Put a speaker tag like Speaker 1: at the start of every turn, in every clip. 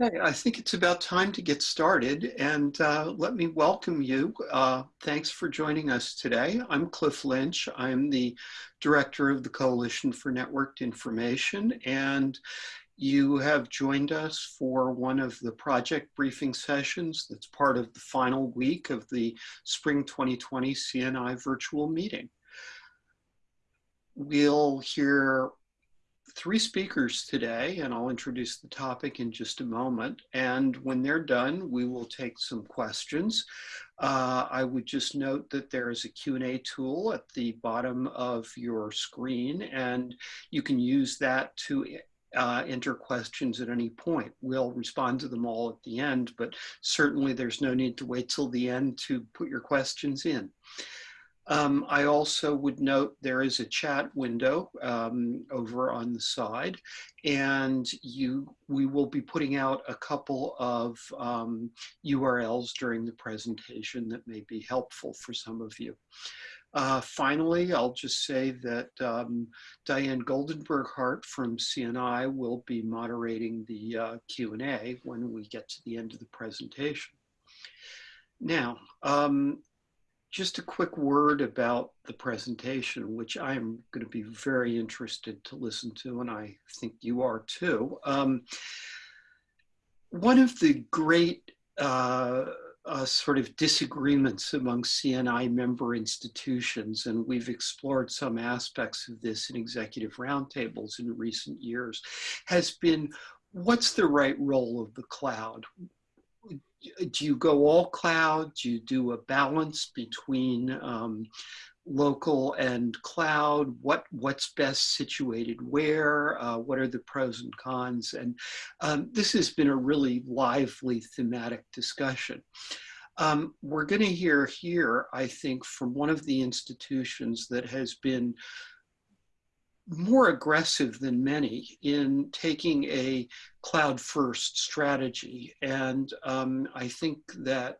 Speaker 1: Okay, I think it's about time to get started and uh, let me welcome you. Uh, thanks for joining us today. I'm Cliff Lynch. I'm the director of the Coalition for Networked Information and you have joined us for one of the project briefing sessions that's part of the final week of the Spring 2020 CNI virtual meeting. We'll hear three speakers today, and I'll introduce the topic in just a moment. And when they're done, we will take some questions. Uh, I would just note that there is a Q&A tool at the bottom of your screen, and you can use that to uh, enter questions at any point. We'll respond to them all at the end, but certainly there's no need to wait till the end to put your questions in. Um, I also would note there is a chat window um, over on the side and you we will be putting out a couple of um, URLs during the presentation that may be helpful for some of you. Uh, finally, I'll just say that um, Diane Goldenberg Hart from CNI will be moderating the uh, Q&A when we get to the end of the presentation. Now, um, just a quick word about the presentation, which I'm going to be very interested to listen to, and I think you are too. Um, one of the great uh, uh, sort of disagreements among CNI member institutions, and we've explored some aspects of this in executive roundtables in recent years, has been what's the right role of the cloud? Do you go all cloud? Do you do a balance between um, local and cloud? What what's best situated where? Uh, what are the pros and cons? And um, this has been a really lively thematic discussion. Um, we're going to hear here, I think, from one of the institutions that has been more aggressive than many in taking a cloud first strategy. And um, I think that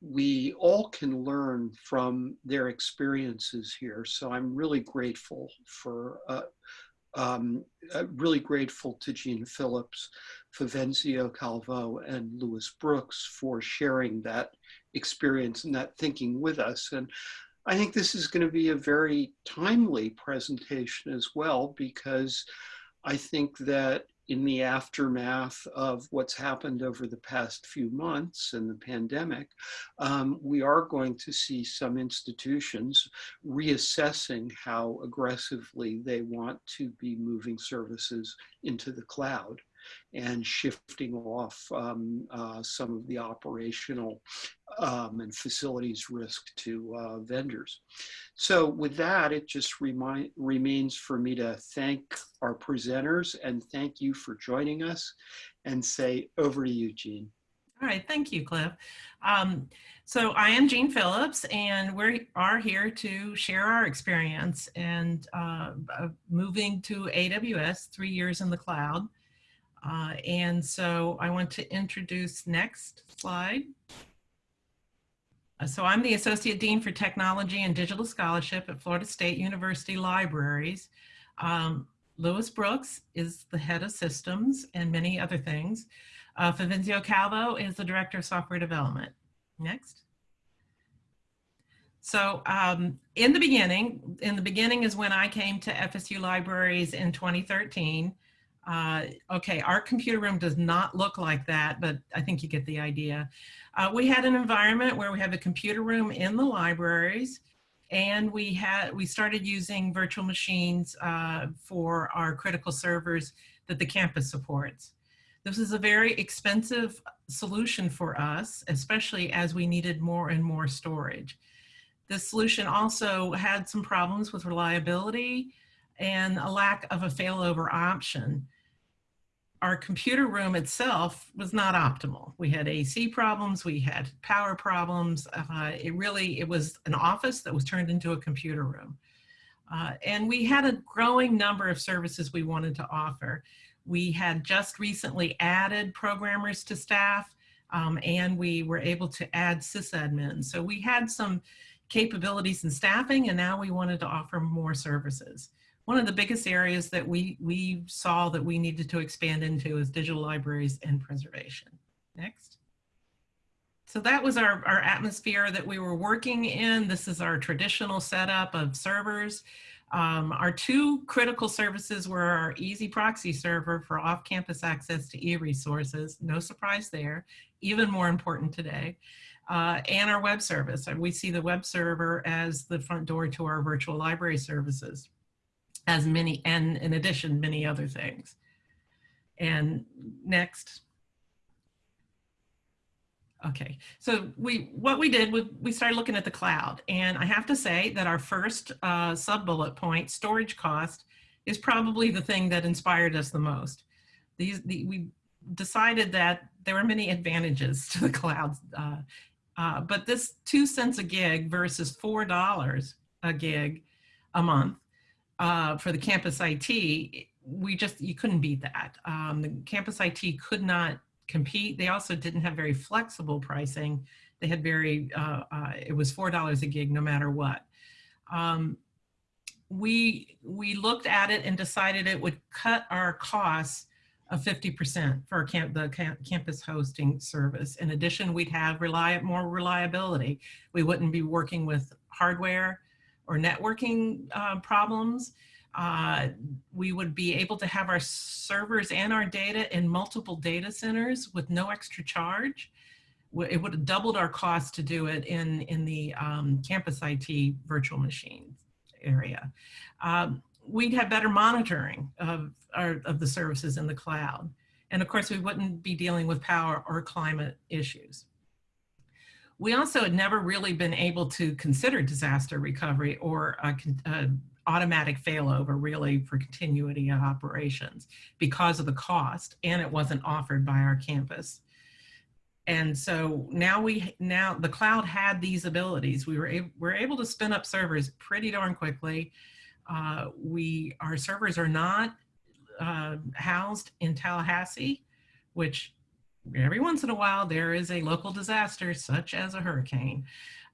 Speaker 1: we all can learn from their experiences here. So I'm really grateful for, uh, um, uh, really grateful to Jean Phillips, Favenzio Calvo, and Lewis Brooks for sharing that experience and that thinking with us. And I think this is going to be a very timely presentation as well, because I think that in the aftermath of what's happened over the past few months and the pandemic, um, we are going to see some institutions reassessing how aggressively they want to be moving services into the cloud and shifting off um, uh, some of the operational um, and facilities risk to uh, vendors. So with that, it just remind, remains for me to thank our presenters and thank you for joining us and say over to you, Jean.
Speaker 2: All right, thank you, Cliff. Um, so I am Jean Phillips, and we are here to share our experience and uh, moving to AWS, three years in the cloud. Uh, and so I want to introduce next slide. Uh, so I'm the Associate Dean for Technology and Digital Scholarship at Florida State University Libraries. Um, Lewis Brooks is the head of systems and many other things. Uh, Favenzio Calvo is the Director of Software Development. Next. So um, in the beginning, in the beginning is when I came to FSU Libraries in 2013. Uh, okay, our computer room does not look like that, but I think you get the idea. Uh, we had an environment where we have a computer room in the libraries and we had we started using virtual machines uh, for our critical servers that the campus supports. This is a very expensive solution for us, especially as we needed more and more storage. This solution also had some problems with reliability and a lack of a failover option our computer room itself was not optimal. We had AC problems, we had power problems. Uh, it really, it was an office that was turned into a computer room. Uh, and we had a growing number of services we wanted to offer. We had just recently added programmers to staff um, and we were able to add sysadmins. So we had some capabilities in staffing and now we wanted to offer more services. One of the biggest areas that we, we saw that we needed to expand into is digital libraries and preservation. Next. So that was our, our atmosphere that we were working in. This is our traditional setup of servers. Um, our two critical services were our EZproxy server for off-campus access to e-resources, no surprise there, even more important today, uh, and our web service. We see the web server as the front door to our virtual library services, as many, and in addition, many other things. And next. Okay, so we what we did was we started looking at the cloud, and I have to say that our first uh, sub bullet point, storage cost, is probably the thing that inspired us the most. These the, we decided that there were many advantages to the cloud, uh, uh, but this two cents a gig versus four dollars a gig a month uh, for the campus IT, we just you couldn't beat that. Um, the campus IT could not compete. They also didn't have very flexible pricing. They had very, uh, uh, it was $4 a gig no matter what. Um, we, we looked at it and decided it would cut our costs of 50% for camp, the camp, campus hosting service. In addition, we'd have rely, more reliability. We wouldn't be working with hardware or networking uh, problems. Uh, we would be able to have our servers and our data in multiple data centers with no extra charge. It would have doubled our cost to do it in, in the um, campus IT virtual machines area. Um, we'd have better monitoring of, our, of the services in the cloud. And of course, we wouldn't be dealing with power or climate issues. We also had never really been able to consider disaster recovery or a, a automatic failover really for continuity of operations because of the cost and it wasn't offered by our campus. And so now we, now the cloud had these abilities. We were, able, we're able to spin up servers pretty darn quickly. Uh, we, our servers are not uh, housed in Tallahassee, which every once in a while there is a local disaster such as a hurricane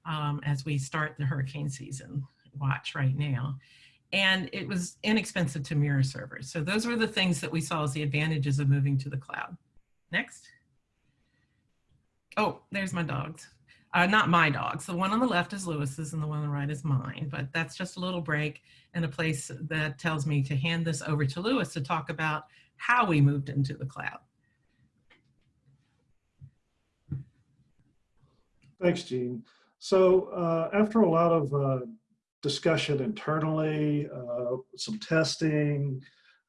Speaker 2: um, as we start the hurricane season watch right now and it was inexpensive to mirror servers. So those were the things that we saw as the advantages of moving to the cloud. Next. Oh, there's my dogs. Uh, not my dogs. The one on the left is Lewis's and the one on the right is mine, but that's just a little break and a place that tells me to hand this over to Lewis to talk about how we moved into the cloud.
Speaker 3: Thanks, Jean. So uh, after a lot of uh, discussion internally, uh, some testing,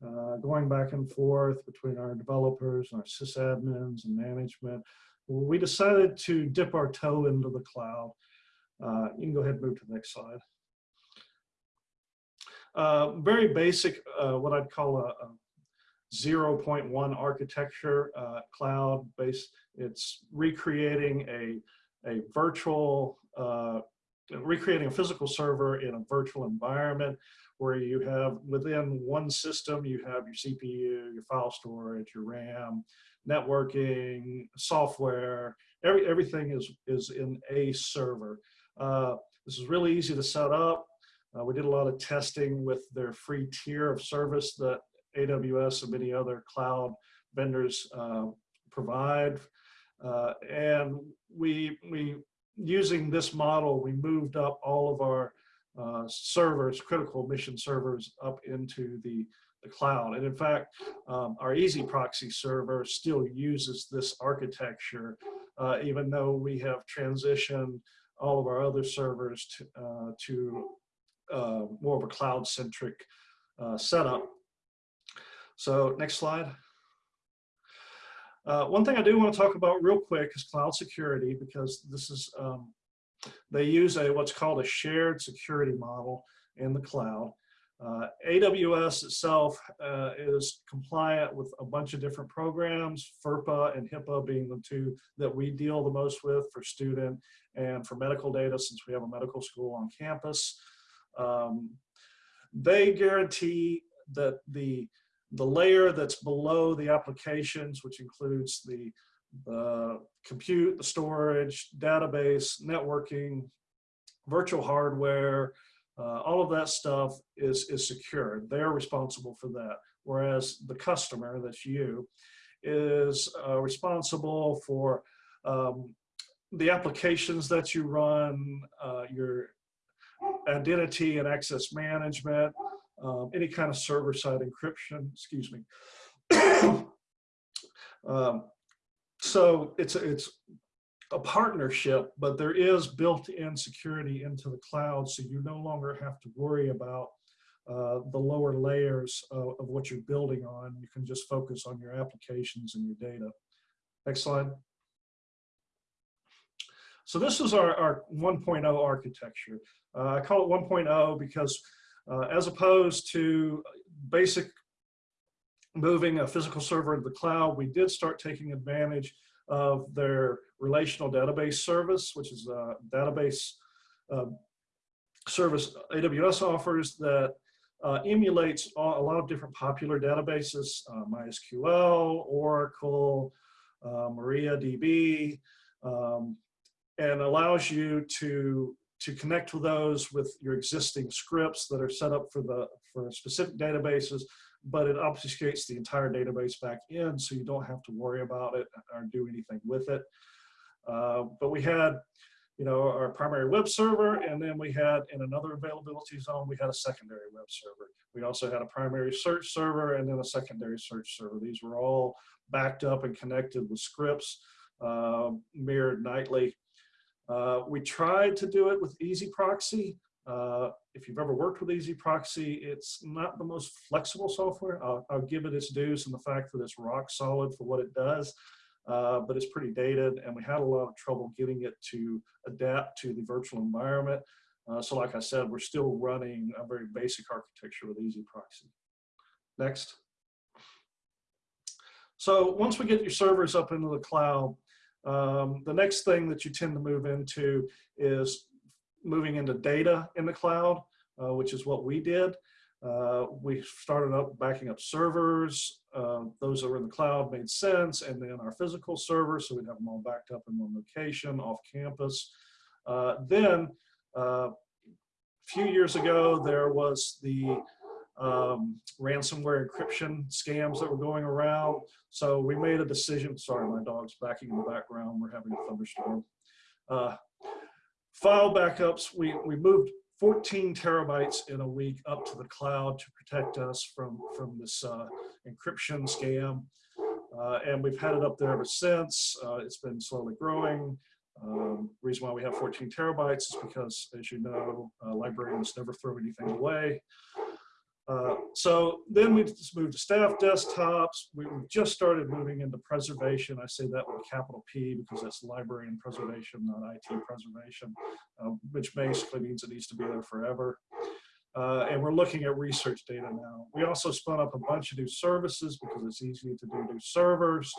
Speaker 3: uh, going back and forth between our developers and our sysadmins and management. We decided to dip our toe into the cloud. Uh, you can go ahead and move to the next slide. Uh, very basic, what I'd call a, a 0.1 architecture uh, cloud based. It's recreating a, a virtual recreating a physical server in a virtual environment where you have within one system, you have your CPU, your file storage, your RAM, networking, software, every, everything is, is in a server. Uh, this is really easy to set up. Uh, we did a lot of testing with their free tier of service that AWS and many other cloud vendors uh, provide. Uh, and we, we using this model, we moved up all of our uh, servers, critical mission servers up into the, the cloud. And in fact, um, our EZproxy server still uses this architecture, uh, even though we have transitioned all of our other servers to, uh, to uh, more of a cloud-centric uh, setup. So next slide. Uh, one thing I do want to talk about real quick is cloud security because this is, um, they use a what's called a shared security model in the cloud. Uh, AWS itself uh, is compliant with a bunch of different programs, FERPA and HIPAA being the two that we deal the most with for student and for medical data since we have a medical school on campus. Um, they guarantee that the the layer that's below the applications, which includes the, the compute, the storage, database, networking, virtual hardware, Uh, all of that stuff is, is secure. They're responsible for that. Whereas the customer, that's you, is uh, responsible for um, the applications that you run, uh, your identity and access management, um, any kind of server-side encryption, excuse me. um, so it's, it's a partnership, but there is built-in security into the cloud, so you no longer have to worry about uh, the lower layers of, of, what you're building on. You can just focus on your applications and your data. Next slide. So this is our, our 1.0 architecture. Uh, I call it 1.0 because uh, as opposed to basic moving a physical server to the cloud, we did start taking advantage of their relational database service, which is a database uh, service AWS offers that uh, emulates a lot of different popular databases, uh, MySQL, Oracle, uh, MariaDB, um, and allows you to to connect with those with your existing scripts that are set up for the for specific databases, but it obfuscates the entire database back in, so you don't have to worry about it or do anything with it. Uh, but we had you know, our primary web server, and then we had in another availability zone, we had a secondary web server. We also had a primary search server and then a secondary search server. These were all backed up and connected with scripts, uh, mirrored nightly. Uh, we tried to do it with EZproxy. Uh, if you've ever worked with EZproxy, it's not the most flexible software. I'll, I'll give it its dues and the fact that it's rock solid for what it does uh, but it's pretty dated and we had a lot of trouble getting it to adapt to the virtual environment. Uh, so like I said, we're still running a very basic architecture with EZproxy. Next. So once we get your servers up into the cloud, um, the next thing that you tend to move into is moving into data in the cloud, uh, which is what we did. Uh, we started up backing up servers. Uh, those that were in the cloud made sense. And then our physical servers, so we'd have them all backed up in one location off campus. Uh, then uh, a few years ago, there was the um, ransomware encryption scams that were going around. So we made a decision, sorry, my dog's backing in the background. We're having a thunderstorm. Uh, file backups, we, we moved 14 terabytes in a week up to the cloud to protect us from, from this uh, encryption scam. Uh, and we've had it up there ever since. Uh, it's been slowly growing. Um, reason why we have 14 terabytes is because, as you know, uh, librarians never throw anything away. Uh, so then we just moved to staff desktops. We just started moving into preservation. I say that with capital P because that's library and preservation, not IT preservation, uh, which basically means it needs to be there forever. Uh, and we're looking at research data now. We also spun up a bunch of new services because it's easy to do new servers,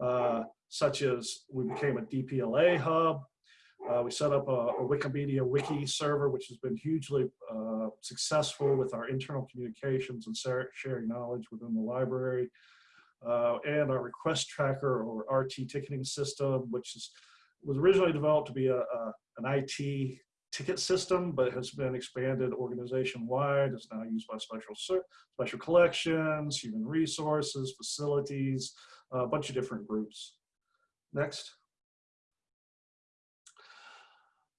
Speaker 3: uh, such as we became a DPLA hub. Uh, we set up a, a, Wikimedia wiki server, which has been hugely uh, successful with our internal communications and sharing knowledge within the library. Uh, and our request tracker or RT ticketing system, which is, was originally developed to be a, a an IT ticket system, but has been expanded organization-wide. It's now used by special special collections, human resources, facilities, a bunch of different groups. Next.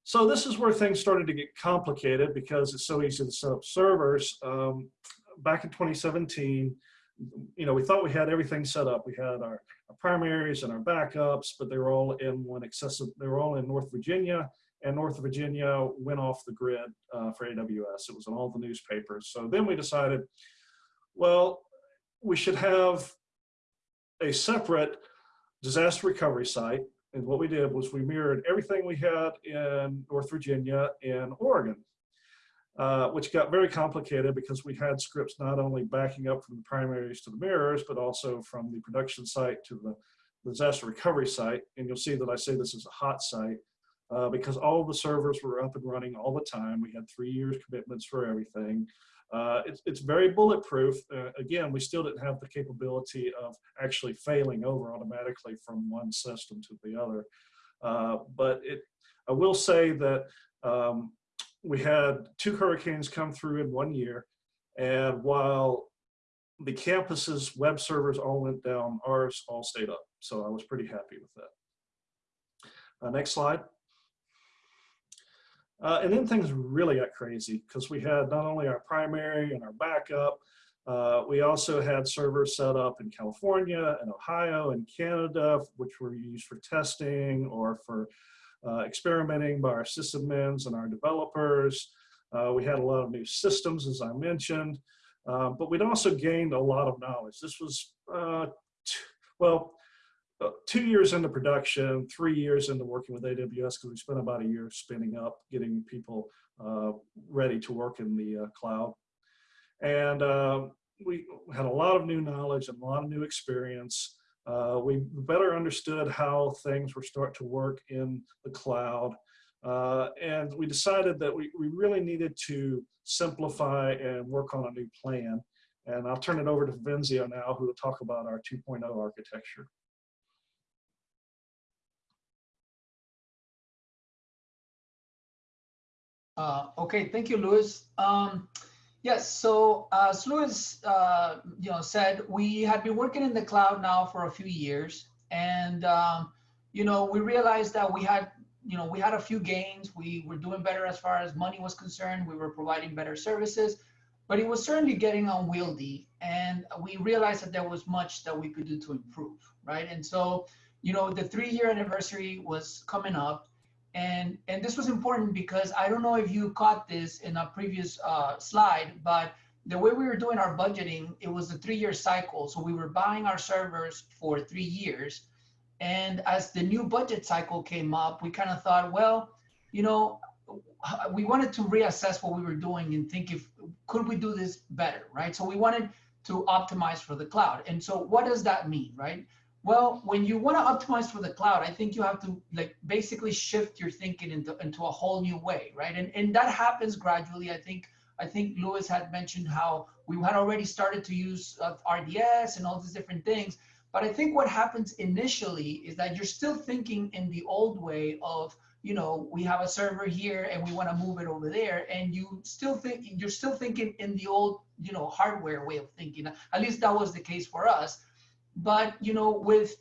Speaker 3: So this is where things started to get complicated because it's so easy to set up servers. Um, back in 2017, you know, we thought we had everything set up. We had our, our, primaries and our backups, but they were all in one accessible, they were all in North Virginia and North Virginia went off the grid uh, for AWS. It was in all the newspapers. So then we decided, well, we should have a separate disaster recovery site and what we did was we mirrored everything we had in North Virginia and Oregon, uh, which got very complicated because we had scripts not only backing up from the primaries to the mirrors, but also from the production site to the disaster recovery site. And you'll see that I say this is a hot site uh, because all the servers were up and running all the time. We had three years commitments for everything. Uh, it's, it's very bulletproof. Uh, again, we still didn't have the capability of actually failing over automatically from one system to the other. Uh, but it, I will say that um, we had two hurricanes come through in one year. And while the campus's web servers all went down, ours all stayed up. So I was pretty happy with that. Uh, next slide. Uh, and then things really got crazy because we had not only our primary and our backup, uh, we also had servers set up in California and Ohio and Canada, which were used for testing or for uh, experimenting by our sysadmins and our developers. Uh, we had a lot of new systems, as I mentioned, uh, but we'd also gained a lot of knowledge. This was, uh, well, two years into production, three years into working with AWS, because we spent about a year spinning up, getting people ready to work in the cloud. And uh, we had a lot of new knowledge and a lot of new experience. Uh, we better understood how things were start to work in the cloud. Uh, and we decided that we, we really needed to simplify and work on a new plan. And I'll turn it over to Venzio now, who will talk about our 2.0 architecture.
Speaker 4: Uh, okay, thank you, Lewis. Um, Yes, so as Lewis uh, you know, said, we had been working in the cloud now for a few years. And, um, you know, we realized that we had, you know, we had a few gains. We were doing better as far as money was concerned. We were providing better services, but it was certainly getting unwieldy. And we realized that there was much that we could do to improve, right? And so, you know, the three year anniversary was coming up and, and this was important because I don't know if you caught this in a previous uh, slide, but the way we were doing our budgeting, it was a three-year cycle. So we were buying our servers for three years. And as the new budget cycle came up, we kind of thought, well, you know, we wanted to reassess what we were doing and think if could we do this better, right? So we wanted to optimize for the cloud. And so what does that mean, right? Well, when you want to optimize for the cloud, I think you have to like basically shift your thinking into, into a whole new way, right? And, and that happens gradually. I think I think Lewis had mentioned how we had already started to use uh, RDS and all these different things. But I think what happens initially is that you're still thinking in the old way of, you know, we have a server here and we want to move it over there. And you still think you're still thinking in the old, you know, hardware way of thinking. At least that was the case for us but you know, with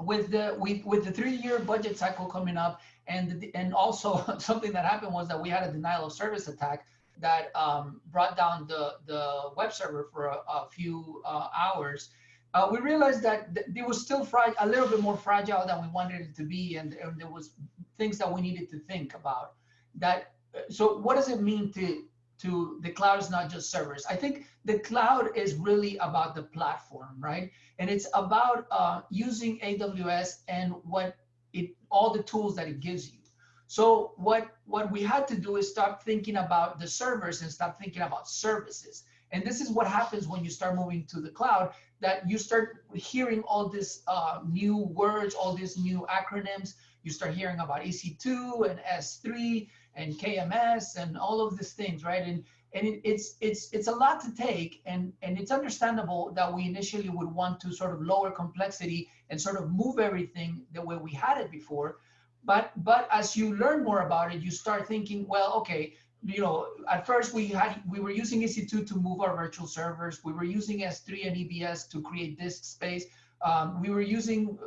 Speaker 4: with the with, with the three-year budget cycle coming up, and and also something that happened was that we had a denial of service attack that um, brought down the the web server for a, a few uh, hours. Uh, we realized that th it was still a little bit more fragile than we wanted it to be, and, and there was things that we needed to think about. That so, what does it mean to to the cloud is not just servers. I think the cloud is really about the platform, right? And it's about uh, using AWS and what it all the tools that it gives you. So what what we had to do is stop thinking about the servers and stop thinking about services. And this is what happens when you start moving to the cloud, that you start hearing all these uh, new words, all these new acronyms. You start hearing about EC2 and S3 and KMS and all of these things, right? And and it, it's it's it's a lot to take, and and it's understandable that we initially would want to sort of lower complexity and sort of move everything the way we had it before. But but as you learn more about it, you start thinking, well, okay, you know, at first we had we were using EC2 to move our virtual servers. We were using S3 and EBS to create disk space. Um, we were using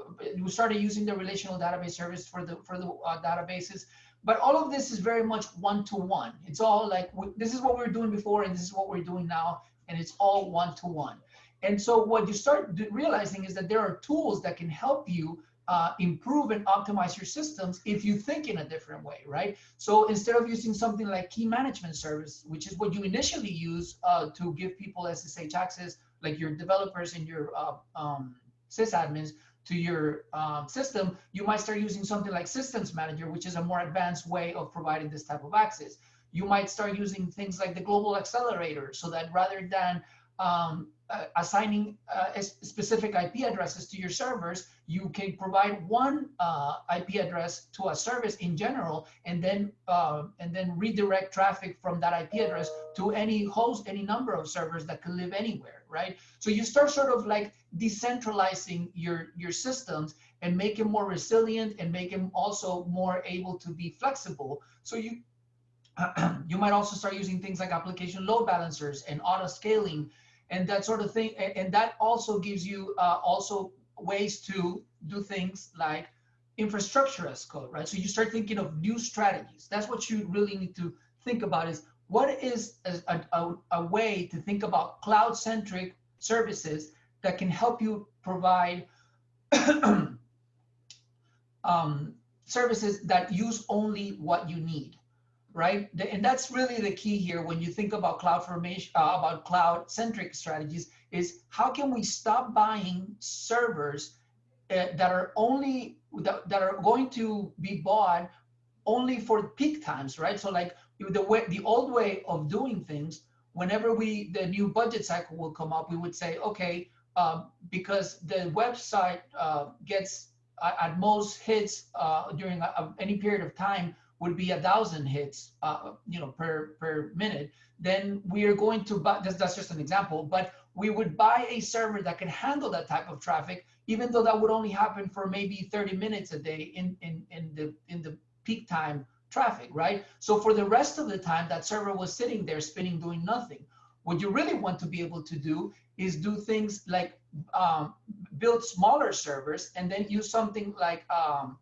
Speaker 4: we started using the relational database service for the for the uh, databases. But all of this is very much one-to-one. It's all like, this is what we are doing before and this is what we're doing now. And it's all one-to-one. -one. And so what you start realizing is that there are tools that can help you uh, improve and optimize your systems if you think in a different way, right? So instead of using something like key management service, which is what you initially use uh, to give people SSH access, like your developers and your uh, um, sysadmins, to your um, system, you might start using something like Systems Manager, which is a more advanced way of providing this type of access. You might start using things like the Global Accelerator so that rather than um, uh, assigning uh, specific IP addresses to your servers, you can provide one uh, IP address to a service in general, and then uh, and then redirect traffic from that IP address to any host, any number of servers that can live anywhere, right? So you start sort of like decentralizing your your systems and make them more resilient and make them also more able to be flexible. So you you might also start using things like application load balancers and auto scaling and that sort of thing. And, and that also gives you uh, also ways to do things like infrastructure as code, right? So you start thinking of new strategies. That's what you really need to think about is what is a, a, a way to think about cloud-centric services that can help you provide um, services that use only what you need, right? And that's really the key here when you think about cloud formation, uh, about cloud-centric strategies is how can we stop buying servers uh, that are only that, that are going to be bought only for peak times, right? So like the way the old way of doing things, whenever we the new budget cycle will come up, we would say, okay, um, because the website uh, gets uh, at most hits uh, during a, a, any period of time would be a thousand hits, uh, you know, per per minute. Then we are going to buy. That's, that's just an example, but we would buy a server that can handle that type of traffic, even though that would only happen for maybe 30 minutes a day in in in the in the peak time traffic, right? So for the rest of the time, that server was sitting there spinning, doing nothing. What you really want to be able to do is do things like um, build smaller servers and then use something like um,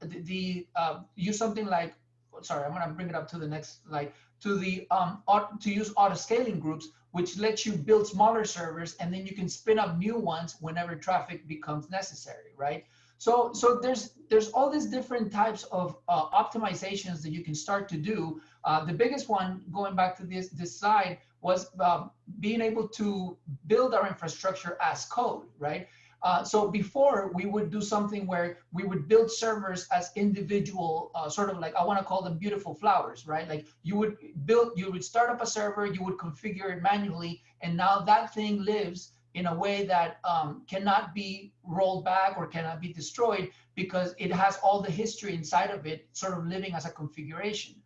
Speaker 4: the, the uh, use something like sorry I'm gonna bring it up to the next like to the um to use auto scaling groups which lets you build smaller servers and then you can spin up new ones whenever traffic becomes necessary right? So so there's there's all these different types of uh, optimizations that you can start to do. Uh, the biggest one going back to this this slide was uh, being able to build our infrastructure as code, right? Uh, so before we would do something where we would build servers as individual, uh, sort of like I want to call them beautiful flowers, right? Like you would build, you would start up a server, you would configure it manually, and now that thing lives in a way that um, cannot be rolled back or cannot be destroyed because it has all the history inside of it, sort of living as a configuration.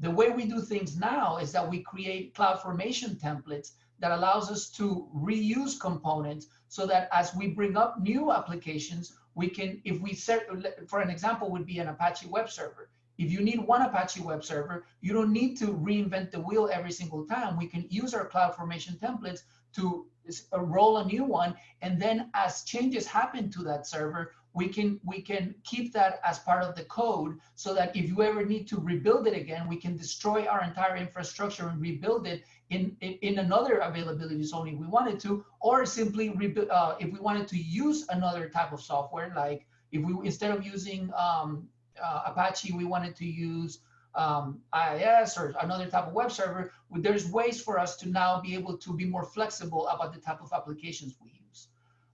Speaker 4: The way we do things now is that we create CloudFormation templates that allows us to reuse components so that as we bring up new applications, we can, if we set, for an example, would be an Apache web server. If you need one Apache web server, you don't need to reinvent the wheel every single time. We can use our CloudFormation templates to roll a new one. And then as changes happen to that server, we can we can keep that as part of the code so that if you ever need to rebuild it again, we can destroy our entire infrastructure and rebuild it in, in, in another availability zone if we wanted to, or simply rebuild, uh, if we wanted to use another type of software, like if we, instead of using um, uh, Apache, we wanted to use um, IIS or another type of web server, there's ways for us to now be able to be more flexible about the type of applications we use.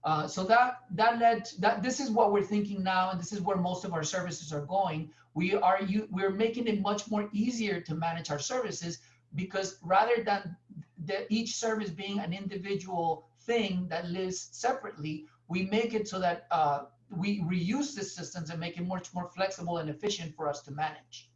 Speaker 4: Uh, so that that led that this is what we're thinking now, and this is where most of our services are going. We are you we're making it much more easier to manage our services because rather than the, each service being an individual thing that lives separately, we make it so that uh, we reuse the systems and make it much more flexible and efficient for us to manage.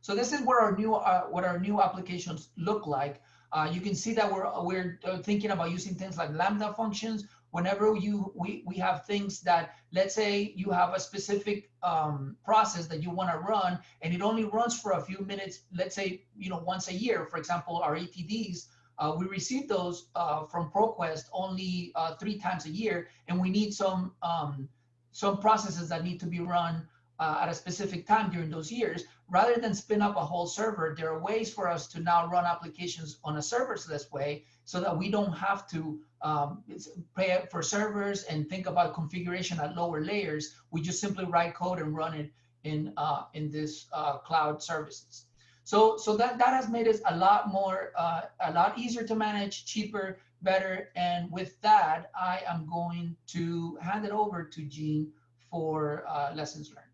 Speaker 4: So this is where our new uh, what our new applications look like. Uh, you can see that we're we're uh, thinking about using things like lambda functions. Whenever you we we have things that let's say you have a specific um, process that you want to run and it only runs for a few minutes. Let's say you know once a year. For example, our ETDs. Uh, we receive those uh, from ProQuest only uh, three times a year, and we need some um, some processes that need to be run uh, at a specific time during those years, rather than spin up a whole server, there are ways for us to now run applications on a serverless way so that we don't have to um, pay for servers and think about configuration at lower layers. We just simply write code and run it in uh, in this uh, cloud services. So so that that has made it a lot more uh, a lot easier to manage, cheaper, better. And with that, I am going to hand it over to Jean for uh, lessons learned.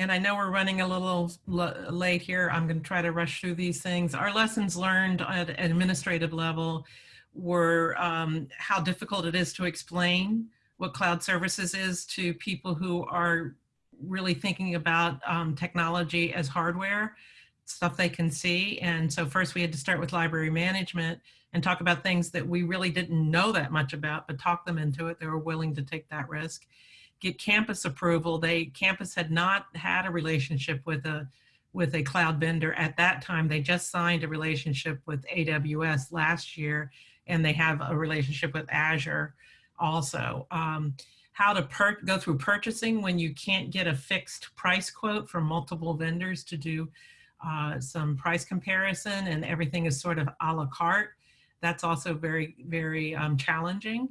Speaker 2: And I know we're running a little late here. I'm going to try to rush through these things. Our lessons learned at an administrative level were um, how difficult it is to explain what cloud services is to people who are really thinking about um, technology as hardware, stuff they can see. And so first we had to start with library management and talk about things that we really didn't know that much about, but talk them into it. They were willing to take that risk. Get campus approval. They campus had not had a relationship with a with a cloud vendor at that time. They just signed a relationship with AWS last year, and they have a relationship with Azure also. Um, how to per go through purchasing when you can't get a fixed price quote from multiple vendors to do uh, some price comparison and everything is sort of a la carte. That's also very, very um, challenging.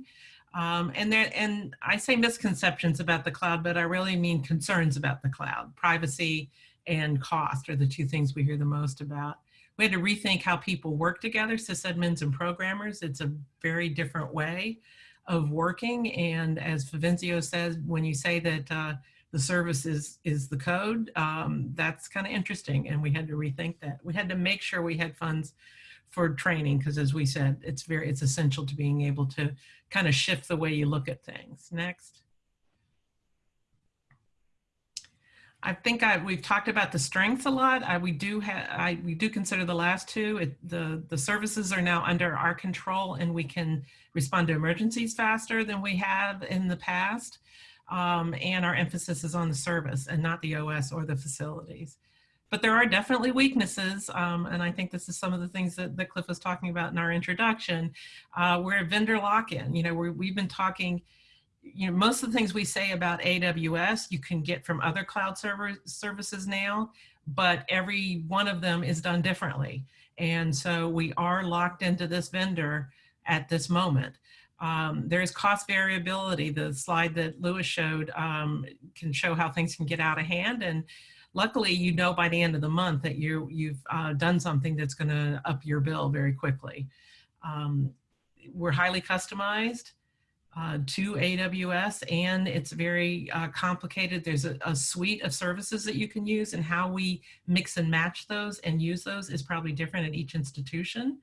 Speaker 2: Um, and there, and I say misconceptions about the cloud, but I really mean concerns about the cloud. Privacy and cost are the two things we hear the most about. We had to rethink how people work together, sysadmins and programmers. It's a very different way of working. And as Favenzio says, when you say that uh, the service is, is the code, um, that's kind of interesting. And we had to rethink that. We had to make sure we had funds for training because as we said, it's very, it's essential to being able to kind of shift the way you look at things. Next. I think I, we've talked about the strengths a lot. I, we do have, I, we do consider the last two. It, the, the services are now under our control and we can respond to emergencies faster than we have in the past. Um, and our emphasis is on the service and not the OS or the facilities. But there are definitely weaknesses, um, and I think this is some of the things that, that Cliff was talking about in our introduction. Uh, we're a vendor lock-in. You know, we have been talking, you know, most of the things we say about AWS you can get from other cloud server services now, but every one of them is done differently. And so we are locked into this vendor at this moment. Um, there's cost variability. The slide that Lewis showed um, can show how things can get out of hand. And luckily, you know by the end of the month that you, you've uh, done something that's going to up your bill very quickly. Um, we're highly customized uh, to AWS and it's very uh, complicated. There's a, a, suite of services that you can use and how we mix and match those and use those is probably different at each institution.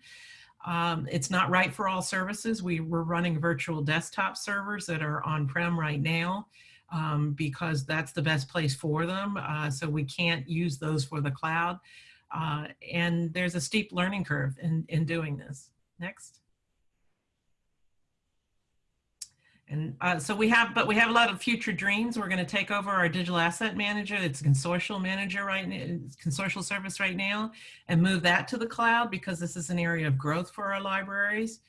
Speaker 2: Um, it's not right for all services. We, we're running virtual desktop servers that are on-prem right now um, because that's the best place for them. Uh, so we can't use those for the cloud. Uh, and there's a steep learning curve in, in doing this. Next. And uh, so we have, but we have a lot of future dreams. We're going to take over our digital asset manager. It's a consortial manager right now, consortial service right now, and move that to the cloud because this is an area of growth for our libraries.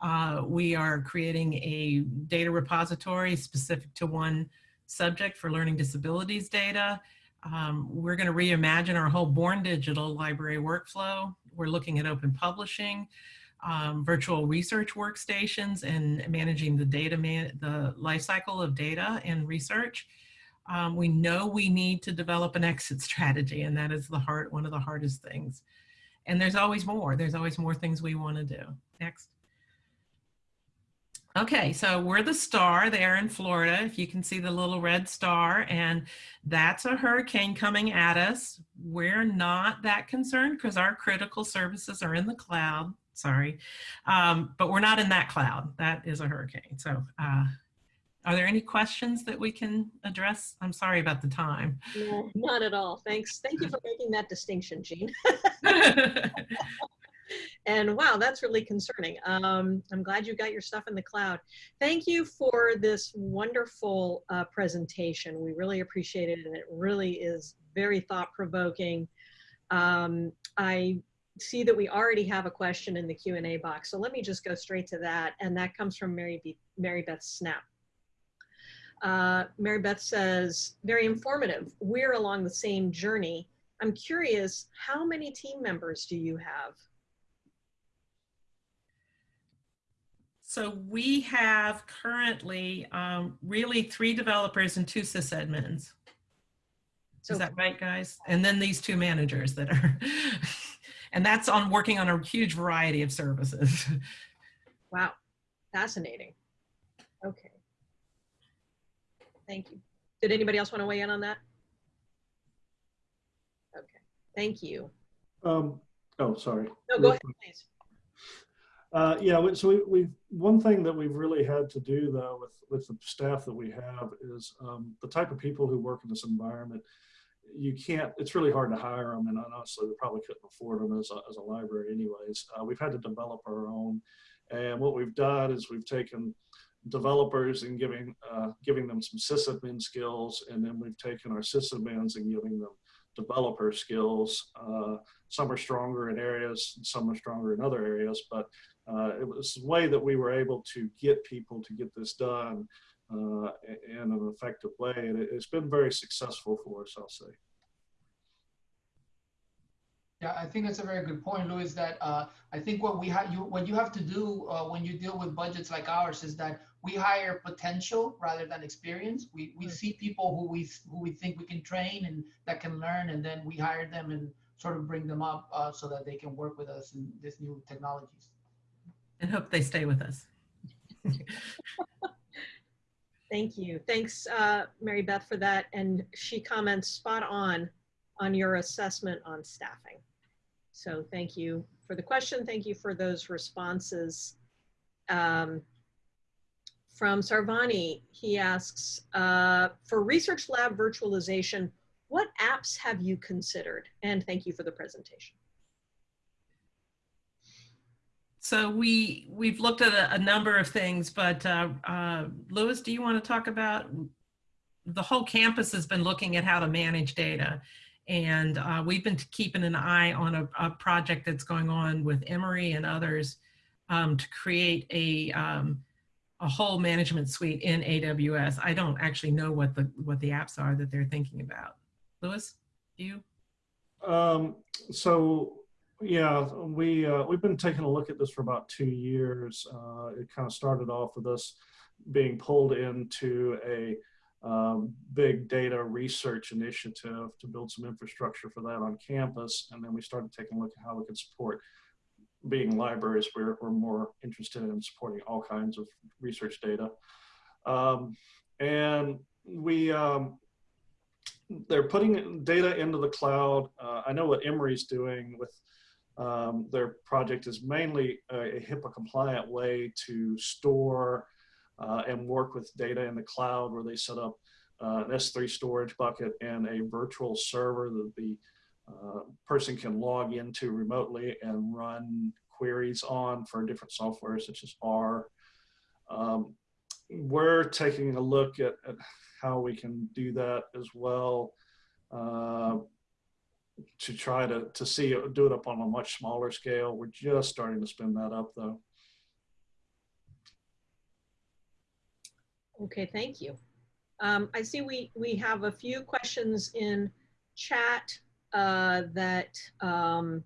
Speaker 2: Uh, we are creating a data repository specific to one subject for learning disabilities data. Um, we're going to reimagine our whole Born Digital library workflow. We're looking at open publishing um, virtual research workstations and managing the data, man the life cycle of data and research. Um, we know we need to develop an exit strategy and that is the hard, one of the hardest things. And there's always more, there's always more things we wanna do. Next. Okay, so we're the star there in Florida. If you can see the little red star, and that's a hurricane coming at us. We're not that concerned because our critical services are in the cloud sorry. Um, but we're not in that cloud. That is a hurricane. So uh, are there any questions that we can address? I'm sorry about the time.
Speaker 5: No, not at all. Thanks. Thank you for making that distinction, Jean. and wow, that's really concerning. Um, I'm glad you got your stuff in the cloud. Thank you for this wonderful uh, presentation. We really appreciate it, and it really is very thought-provoking. Um, I see that we already have a question in the Q&A box. So let me just go straight to that. And that comes from Mary, B Mary Beth Snap. Uh, Mary Beth says, very informative. We're along the same journey. I'm curious, how many team members do you have?
Speaker 2: So we have currently um, really three developers and two sysadmins. So, Is that right, guys? And then these two managers that are And that's on working on a huge variety of services.
Speaker 5: Wow, fascinating. Okay. Thank you. Did anybody else want to weigh in on that? Okay, thank you.
Speaker 3: Um, oh, sorry.
Speaker 5: No, go ahead, please.
Speaker 3: Uh, yeah, so we, we one thing that we've really had to do though with with the staff that we have is um, the type of people who work in this environment you can't, it's really hard to hire them. And honestly, we probably couldn't afford them as a, as a library anyways. Uh, we've had to develop our own. And what we've done is we've taken developers and giving uh, giving them some sysadmin skills, and then we've taken our sysadmins and giving them developer skills. Uh, some are stronger in areas, some are stronger in other areas, but uh, it was a way that we were able to get people to get this done uh, in an effective way, and it, it's been very successful for us, I'll say.
Speaker 4: Yeah, I think that's a very good point, Lewis. That uh, I think what we have, you what you have to do uh, when you deal with budgets like ours is that we hire potential rather than experience. We we
Speaker 5: Right.
Speaker 4: see people who we who we think we can train and that can learn, and then we hire them and sort of bring them up uh, so that they can work with us in these new technologies.
Speaker 2: And hope they stay with us.
Speaker 5: Thank you. Thanks, uh, Mary Beth, for that. And she comments spot on on your assessment on staffing. So thank you for the question. Thank you for those responses. Um, from Sarvani, he asks, uh, for research lab virtualization, what apps have you considered? And thank you for the presentation.
Speaker 2: So we, we've looked at a, a number of things, but uh, uh, Lewis, do you want to talk about, the whole campus has been looking at how to manage data. And uh, we've been keeping an eye on a, a project that's going on with Emory and others um, to create a, um, a whole management suite in AWS. I don't actually know what the, what the apps are that they're thinking about. Lewis, you?
Speaker 3: Um, so yeah, we uh, we've been taking a look at this for about two years. Uh, it kind of started off with us being pulled into a um, big data research initiative to build some infrastructure for that on campus, and then we started taking a look at how we could support. Being libraries, we're, we're more interested in supporting all kinds of research data, um, and we um, they're putting data into the cloud. Uh, I know what Emory's doing with um, their project is mainly a, HIPAA compliant way to store uh, and work with data in the cloud where they set up uh, an S3 storage bucket and a virtual server that the uh, person can log into remotely and run queries on for different software such as R. Um, we're taking a look at, at how we can do that as well uh, to try to, to see it, do it up on a much smaller scale. We're just starting to spin that up though.
Speaker 5: Okay, thank you. Um, I see we, we have a few questions in chat uh, that, um,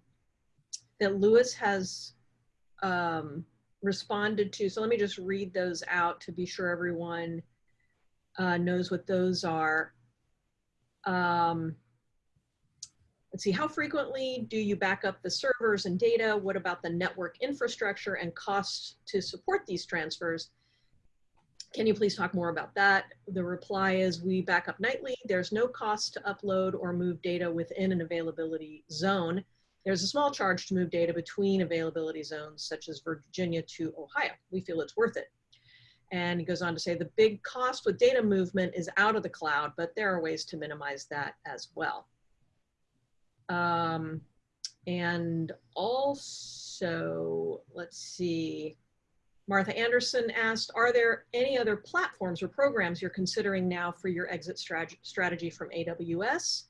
Speaker 5: that Lewis has um, responded to. So let me just read those out to be sure everyone uh, knows what those are. Um, let's see, how frequently do you back up the servers and data? What about the network infrastructure and costs to support these transfers? Can you please talk more about that? The reply is we back up nightly. There's no cost to upload or move data within an availability zone. There's a small charge to move data between availability zones, such as Virginia to Ohio. We feel it's worth it. And he goes on to say the big cost with data movement is out of the cloud, but there are ways to minimize that as well. Um, and also, let's see, Martha Anderson asked, are there any other platforms or programs you're considering now for your exit strat strategy from AWS?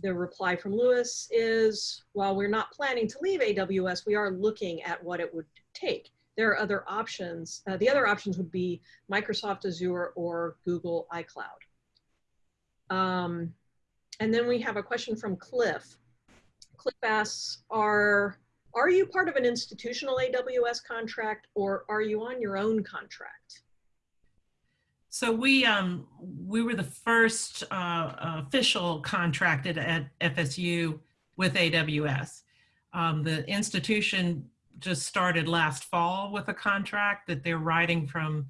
Speaker 5: The reply from Lewis is, while we're not planning to leave AWS, we are looking at what it would take. There are other options. Uh, the other options would be Microsoft Azure or Google iCloud. Um, and then we have a question from Cliff. Cliff asks, are, are you part of an institutional AWS contract or are you on your own contract?
Speaker 2: So we um we were the first uh, official contracted at FSU with AWS. Um, the institution just started last fall with a contract that they're writing from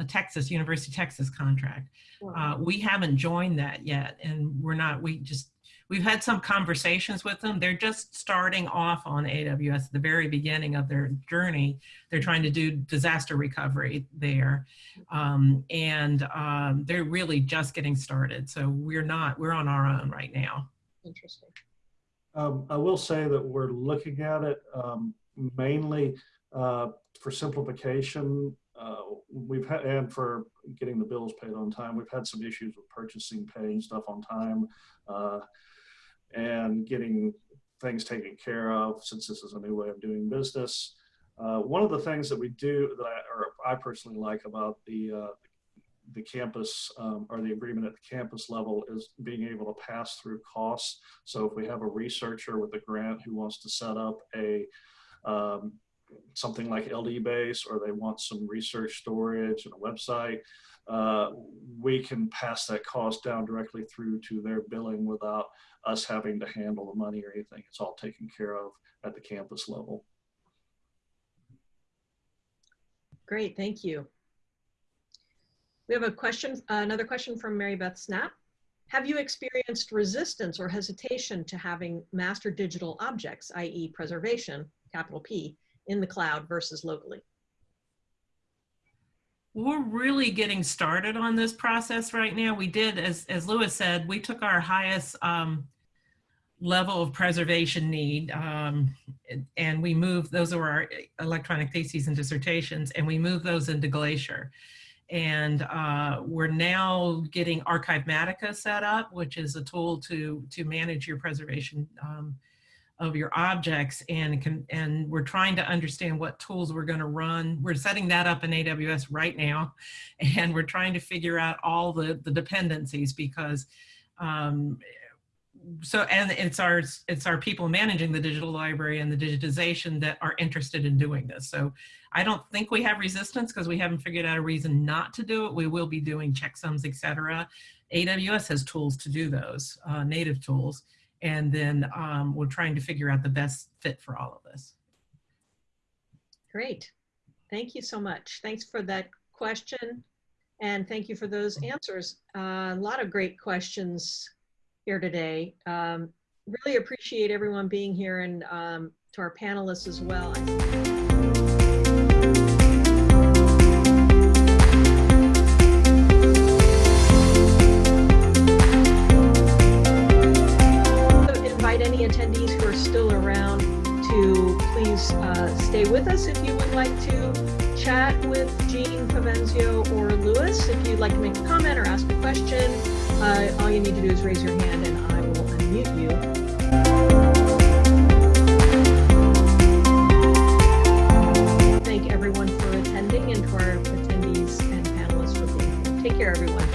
Speaker 2: a Texas University of Texas contract. Uh, we haven't joined that yet, and we're not. We just we've had some conversations with them. They're just starting off on AWS at the very beginning of their journey. They're trying to do disaster recovery there. Um, and um, they're really just getting started. So we're not, we're on our own right now.
Speaker 5: Interesting.
Speaker 3: Um, I will say that we're looking at it um, mainly uh, for simplification uh, we've had, and for getting the bills paid on time, we've had some issues with purchasing, paying stuff on time, uh, and getting things taken care of since this is a new way of doing business. Uh, one of the things that we do that I, or I personally like about the uh, the campus um, or the agreement at the campus level is being able to pass through costs. So if we have a researcher with a grant who wants to set up a um, something like LD base or they want some research storage and a website, uh, we can pass that cost down directly through to their billing without us having to handle the money or anything. It's all taken care of at the campus level.
Speaker 5: Great, thank you. We have a question, uh, another question from Mary Beth Snap. Have you experienced resistance or hesitation to having master digital objects, i.e. preservation, capital P, in the cloud versus locally?
Speaker 2: We're really getting started on this process right now. We did, as, as Lewis said, we took our highest um, level of preservation need um, and we moved, those are our electronic theses and dissertations, and we moved those into Glacier. And uh, we're now getting Archivematica set up, which is a tool to, to manage your preservation um, of your objects and can, and we're trying to understand what tools we're going to run. We're setting that up in AWS right now, and we're trying to figure out all the, the dependencies because um, so and it's our it's our people managing the digital library and the digitization that are interested in doing this. So I don't think we have resistance because we haven't figured out a reason not to do it. We will be doing checksums, etc. AWS has tools to do those, uh, native tools and then um, we're trying to figure out the best fit for all of us.
Speaker 5: Great. Thank you so much. Thanks for that question. And thank you for those answers. Uh, a lot of great questions here today. Um, really appreciate everyone being here and um, to our panelists as well. still around to please uh, stay with us if you would like to chat with Jean Provenzio or Lewis. If you'd like to make a comment or ask a question, uh, all you need to do is raise your hand and I will unmute you. Thank everyone for attending and to our attendees and panelists for being here. Take care, everyone.